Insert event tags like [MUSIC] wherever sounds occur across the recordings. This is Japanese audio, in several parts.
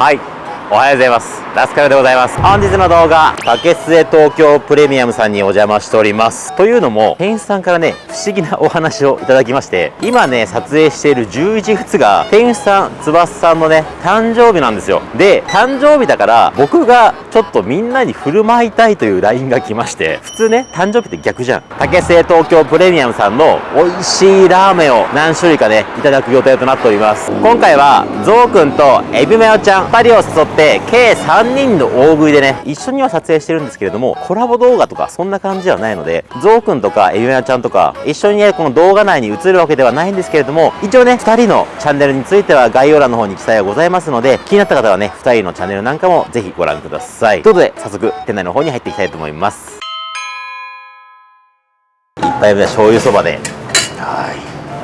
はい。おはようございます。ラスカルでございます。本日の動画竹末東京プレミアムさんにお邪魔しております。というのも店員さんからね不思議なお話をいただきまして今ね撮影している11月が店員さん翼さんのね誕生日なんですよ。で誕生日だから僕がちょっとみんなに振る舞いたいという LINE が来まして普通ね誕生日って逆じゃん。竹末東京プレミアムさんの美味しいラーメンを何種類かねいただく予定となっております。今回はゾウくんとエビマヨちゃん2人を誘って計3人の大食いでね一緒には撮影してるんですけれどもコラボ動画とかそんな感じではないのでゾウくんとかエビマヨちゃんとか一緒にねこの動画内に映るわけではないんですけれども一応ね2人のチャンネルについては概要欄の方に記載がございますので気になった方はね2人のチャンネルなんかもぜひご覧ください。ということで早速店内の方に入っていきたいと思います。一杯目は醤油そばで。は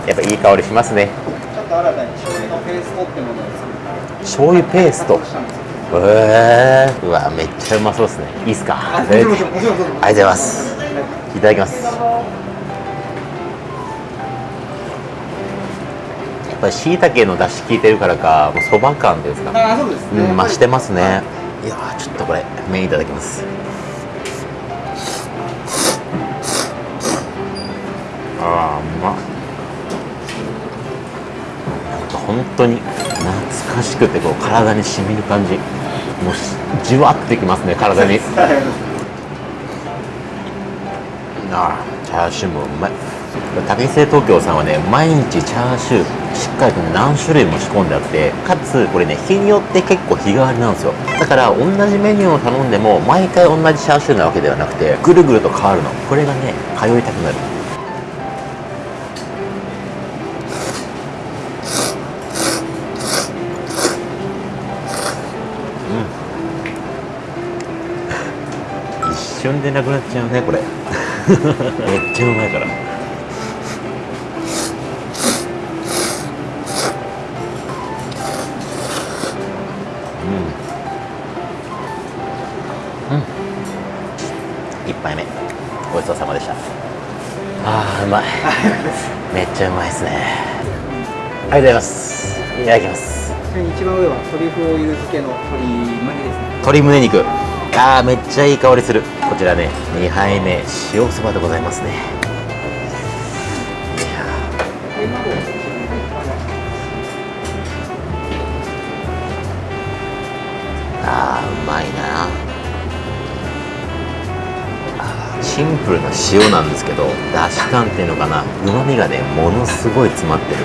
い。やっぱいい香りしますね。ちょっと新たに醤油のペーストってものを作る醤油ペーストえうわめっちゃうまそうですね。いいっすか？ありがとうございます。いただきます。やっぱり椎茸の出汁効いてるからかもうそば感ですか。あそうですね、うん増してますね。い。やーちょっとこれ麺いただきます。あーうまっ。本当にしくてこう体に染みる感じ。もうじわってきますね体に。あーチャーシューもうまい。竹製東京さんはね毎日チャーシューしっかりと何種類も仕込んであってかつこれね日によって結構日替わりなんですよ。だから同じメニューを頼んでも毎回同じチャーシューなわけではなくてぐるぐると変わるの。これがね通いたくなる。瞬でなくなっちゃうねこれ。[LAUGHS] めっちゃうまいから。うん。うん。一杯目。ごちそうさまでした。あーうまい。[LAUGHS] めっちゃうまいですね。ありがとうございます。いただきます。一番上はトリュフオイル漬けの鶏胸ですね。鶏胸肉あーめっちゃいい香りする。こちらね2杯目塩そばでございますね。いやあーうまいな。シンプルな塩なんですけどだし感っていうのかな。うまみがねものすごい詰まってる。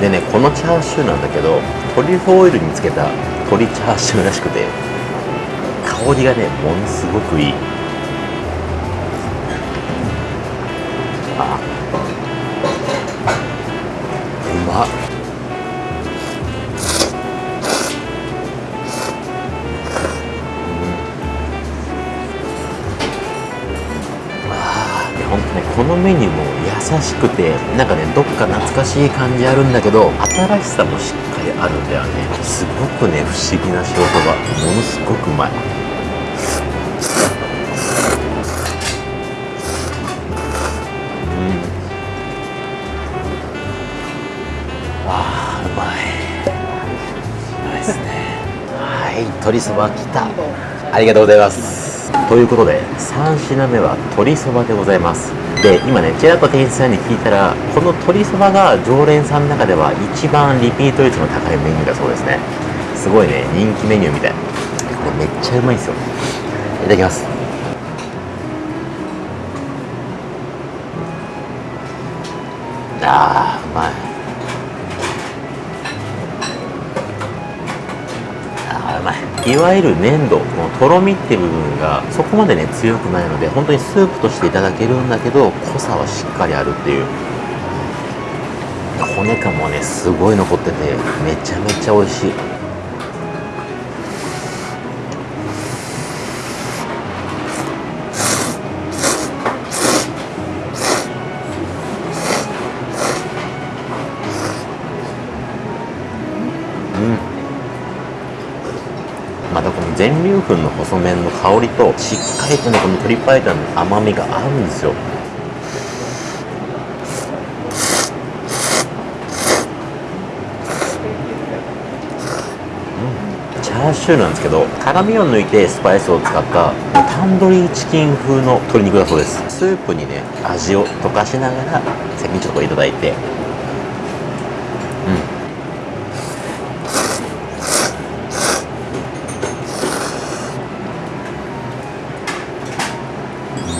でねこのチャーシューなんだけどトリュフオイルにつけた鶏チャーシューらしくて香りがねものすごくいい。しくてなんかねどっか懐かしい感じあるんだけど新しさもしっかりあるんだよね。すごくね不思議な塩そばものすごくうまい。あうまい。うまいですね。はい鶏そばきた。ありがとうございます。ということで3品目は鶏そばでございます。で今ねちらっと店員さんに聞いたらこの鶏そばが常連さんの中では一番リピート率の高いメニューだそうですね。すごいね人気メニューみたい。これめっちゃうまいんですよ。いただきます。あーうまいあーうまいわゆる粘土このとろみって部分がそこまでね強くないので本当にスープとしていただけるんだけど濃さはしっかりあるっていう。骨感もねすごい残っててめちゃめちゃ美味しい。全粒粉の細麺の香りとしっかりとねこの鶏白湯の甘みが合うんですよ。チャーシューなんですけど辛みを抜いてスパイスを使ったタンドリーチキン風の鶏肉だそうです。スープにね味を溶かしながら先にちょっといただいて。うん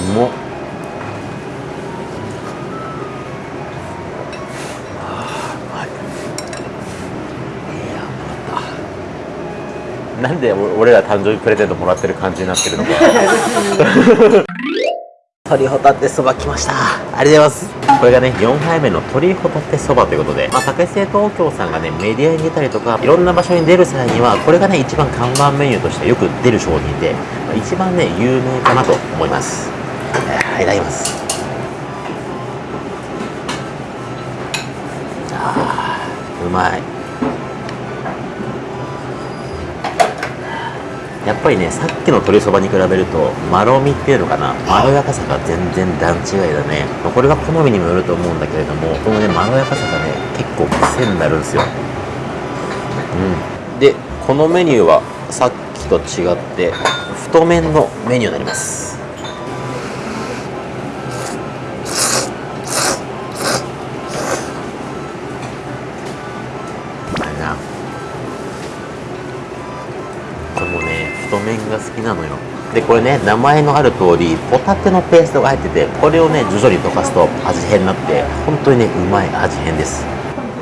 うまっあーうまいいやまたなんでお俺ら誕生日プレゼントもらってる感じになってるのか。[LAUGHS] 鶏ホタテそば来ました。ありがとうございます。これがね4杯目の鶏ホタテそばということで、まあ、竹製東京さんがねメディアに出たりとかいろんな場所に出る際にはこれがね一番看板メニューとしてよく出る商品で、まあ一番ね有名かなと思います。えーいただきます。あーうまいやっぱりねさっきの鶏そばに比べるとまろみっていうのかなまろやかさが全然段違いだね。まあこれは好みにもよると思うんだけれどもこのねまろやかさがね結構癖になるんですよ。うん。でこのメニューはさっきと違って太麺のメニューになりますなのよ。でこれね名前のある通りホタテのペーストが入っててこれをね徐々に溶かすと味変になって本当にねうまい味変です。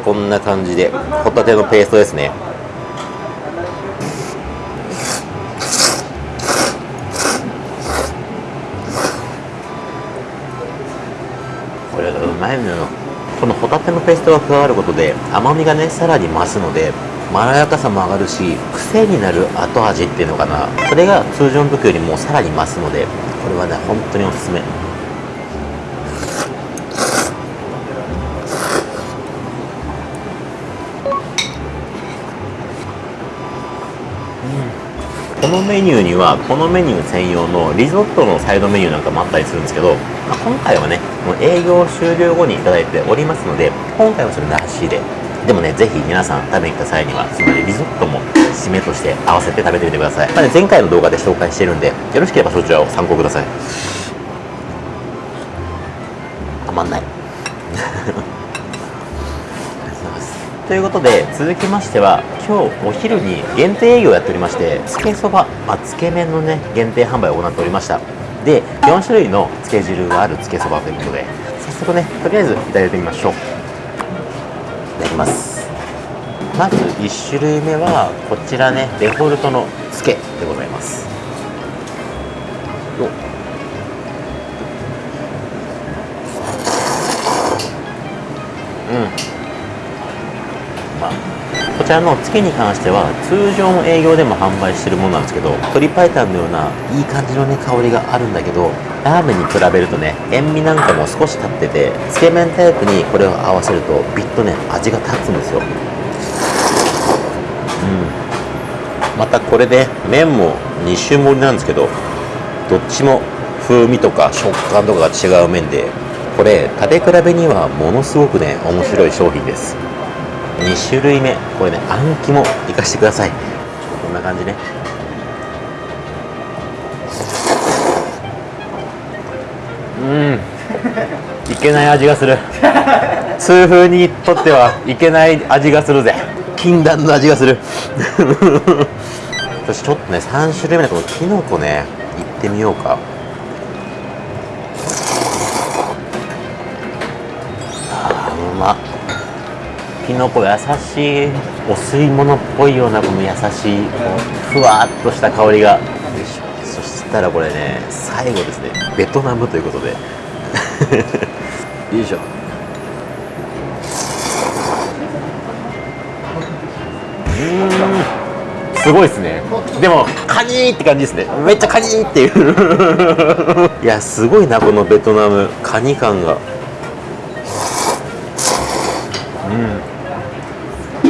こんな感じでホタテのペーストですね。これがうまいのよ。このホタテのペーストが加わることで甘みがねさらに増すのでまろやかさも上がるし癖になる後味っていうのかな。それが通常の時よりもさらに増すのでこれはね本当におすすめ。このメニューにはこのメニュー専用のリゾットのサイドメニューなんかもあったりするんですけど、まあ、今回はねもう営業終了後にいただいておりますので今回はそれなしで。でもねぜひ皆さん食べに来た際にはそのリゾットも締めとして合わせて食べてみてください、まあね、前回の動画で紹介してるんでよろしければそちらを参考ください。たまんない。[LAUGHS] ということで続きましては今日お昼に限定営業をやっておりましてつけそば、まあ、つけ麺のね限定販売を行っておりました。で4種類のつけ汁があるつけそばということで早速ねとりあえずいただいてみましょう。いただきますまず1種類目はこちらねデフォルトのつけでございます。うん。まあ、こちらの月に関しては通常の営業でも販売してるものなんですけど鶏白湯のようないい感じのね香りがあるんだけどラーメンに比べるとね塩味なんかも少し立っててつけ麺タイプにこれを合わせるとビッとね味が立つんですようん。またこれで麺も2種盛りなんですけどどっちも風味とか食感とかが違う麺でこれ食べ比べにはものすごくね面白い商品です。2種類目。これねあん肝いかしてください。こんな感じね。うん。いけない味がする。痛風にとってはいけない味がするぜ。禁断の味がする。そしてちょっとね3種類目のこのきのこねいってみようか。あーうま。きのこ優しいお吸い物っぽいようなこの優しいふわっとした香りが。よいしょそしたらこれね最後ですねベトナムということで。[LAUGHS] よいしょうーんすごいですね。でもカニーって感じですね。めっちゃカニーっていう。いやすごいなこのベトナム。カニ感が。う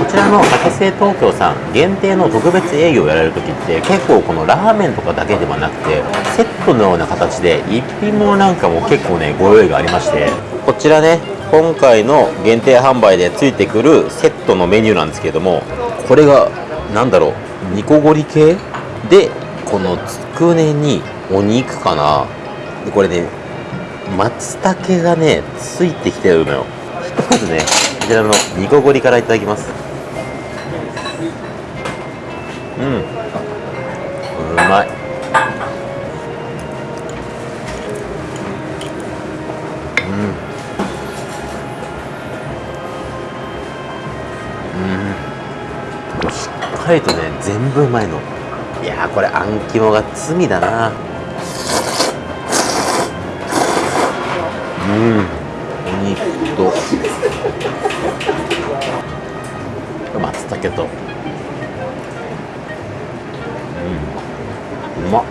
ん。ちちらの竹製東京さん限定の特別営業をやられる時って結構このラーメンとかだけではなくてセットのような形で一品物なんかも結構ねご用意がありまして。こちらね今回の限定販売でついてくるセットのメニューなんですけれどもこれがなんだろう煮こごり系でこのつくねにお肉かな。でこれね松茸がねついてきてるのよ。まずねこちらの煮こごりからいただきます。うん。うまい。かりとね全部うまいの。いやーこれあん肝が罪だな。うん。お肉と。松茸と。うん。うまっ。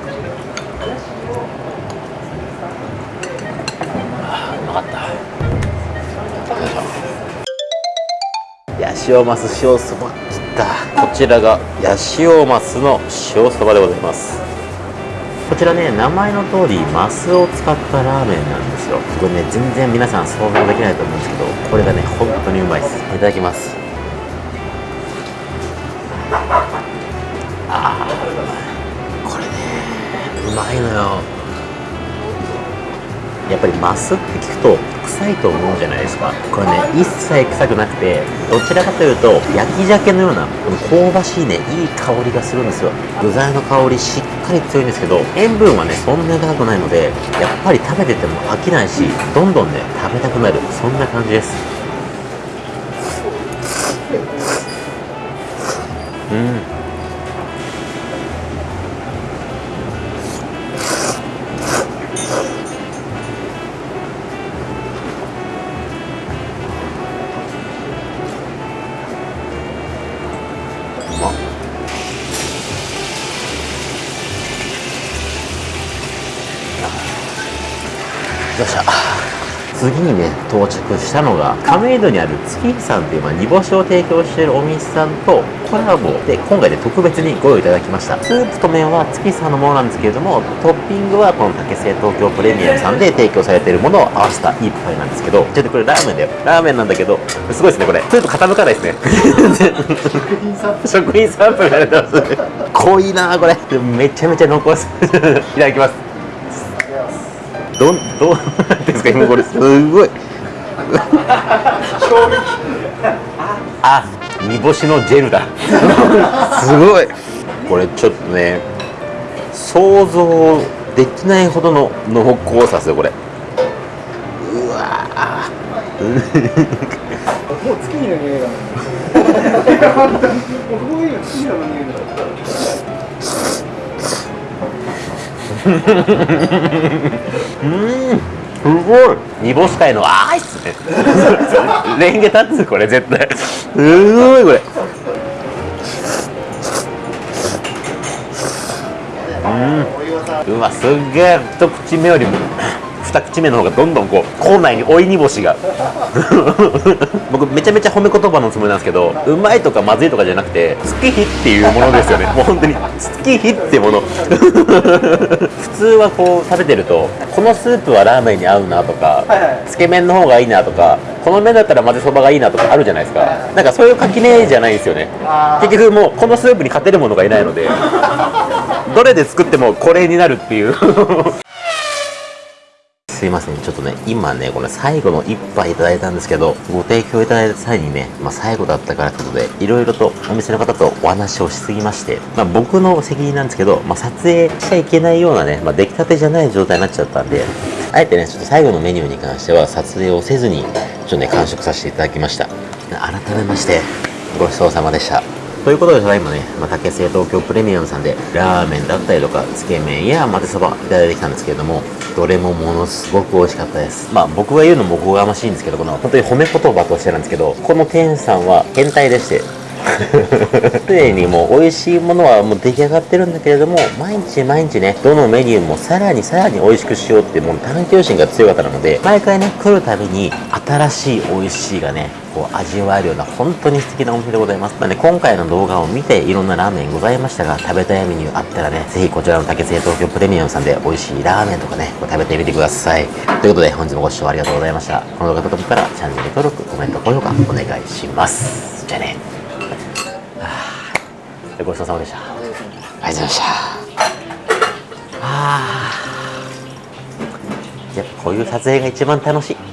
あうまかった。よいしょ。ヤシオマス塩そば。きたこちらがヤシオマスの塩そばでございます。こちらね名前の通りマスを使ったラーメンなんですよ。これね全然皆さん想像できないと思うんですけどこれがね本当にうまいです。いただきます。あーこれねうまいのよ。やっぱりマスって聞くと臭いと思うじゃないですか。これね一切臭くなくてどちらかというと焼き鮭のようなこの香ばしいねいい香りがするんですよ。具材の香りしっかり強いんですけど塩分はねそんなに高くないのでやっぱり食べてても飽きないしどんどんね食べたくなる。そんな感じです。うん。よっしゃ次にね到着したのが亀戸にある月日さんという、まあ、煮干しを提供しているお店さんとコラボで今回で特別にご用意いただきました。スープと麺は月日さんのものなんですけれどもトッピングはこの竹製東京プレミアムさんで提供されているものを合わせた一杯なんですけどちょっとこれラーメンだよラーメンなんだけどすごいですねこれ。ちょっと傾かないですね食品サンプルされてます。濃いなこれ。めちゃめちゃ濃厚です。[LAUGHS] いただきます。どんどう [LAUGHS] なんですか今これすごい。[LAUGHS] あ煮干しのジェルだ。すごい。これちょっとね想像できないほどの濃厚さですよこれ。うわー。もう月日の匂いがもうこうん。すごい。煮干し界のあーいっす。ねレンゲ立つこれ絶対。すごいこれ。うん。うわすっげえ。一口目よりも。二口目の方がどんどんこう口内に追い煮干しが。[LAUGHS] 僕めちゃめちゃ褒め言葉のつもりなんですけどうまいとかまずいとかじゃなくて月日っていうものですよね。[LAUGHS] もう本当に月日ってもの。[LAUGHS] 普通はこう食べてるとこのスープはラーメンに合うなとか、はいはい。つけ麺の方がいいなとかこの麺だったら混ぜそばがいいなとかあるじゃないですか。なんかそういう垣根じゃないんですよね。結局もうこのスープに勝てるものがいないのでどれで作ってもこれになるっていうすいません。ちょっとね今ねこれ最後の一杯いただいたんですけどご提供いただいた際にね、まあ、最後だったからということでいろいろとお店の方とお話をしすぎまして、まあ、僕の責任なんですけど、まあ、撮影しちゃいけないようなね、まあ、出来たてじゃない状態になっちゃったんであえてねちょっと最後のメニューに関しては撮影をせずにちょっとね完食させていただきました。改めましてごちそうさまでした。ということでただいまね、まあ、竹製東京プレミアムさんでラーメンだったりとかつけ麺や混ぜそばいただいてきたんですけれどもどれもものすごく美味しかったです。まあ僕が言うのもおこがましいんですけどこの本当に褒め言葉としてなんですけどこの店主さんは変態でして。[LAUGHS] すでにもう美味しいものはもう出来上がってるんだけれども毎日毎日ねどのメニューもさらにさらに美味しくしようってもう探求心が強かったので毎回ね来るたびに新しい美味しいがねこう味わえるような本当に素敵なお店でございます。なので今回の動画を見ていろんなラーメンございましたが食べたいメニューあったらねぜひこちらの竹製東京プレミアムさんで美味しいラーメンとかねこう食べてみてください。ということで本日もご視聴ありがとうございました。この動画が届いたらチャンネル登録コメント高評価お願いします。じゃあね。はあごちそうさまでした。ありがとうございました。あやっぱこういう撮影が一番楽しい。